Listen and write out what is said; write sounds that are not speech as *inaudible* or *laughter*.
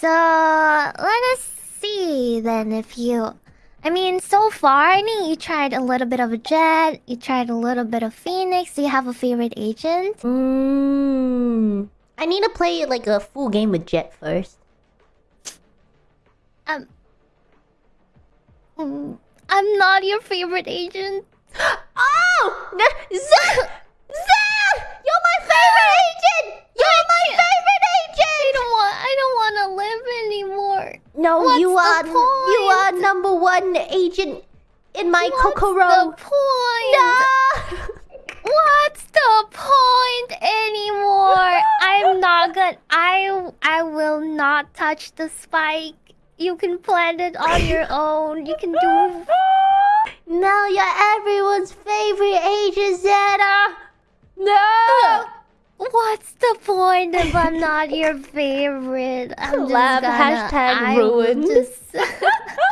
So let us see then if you. I mean, so far, I mean, you tried a little bit of a Jett, you tried a little bit of Phoenix. Do you have a favorite agent? Mmm. I need to play like a full game with Jett first. Um. mm, I'm not your favorite agent. *gasps* Oh! Zed! Zed! You're my favorite agent! You're my can't- favorite I agent! don't want. I don't want to live anymore. No, What's you are you are number one agent in my What's Kokoro. the point? No! *laughs* What's the point anymore? I'm not gonna. I I will not touch the spike. You can plant it on your *laughs* own. You can do. *laughs* Now you're everyone's the point if I'm not your favorite? I'm *laughs* Collab, just gonna, hashtag I will ruin. Just *laughs* *laughs*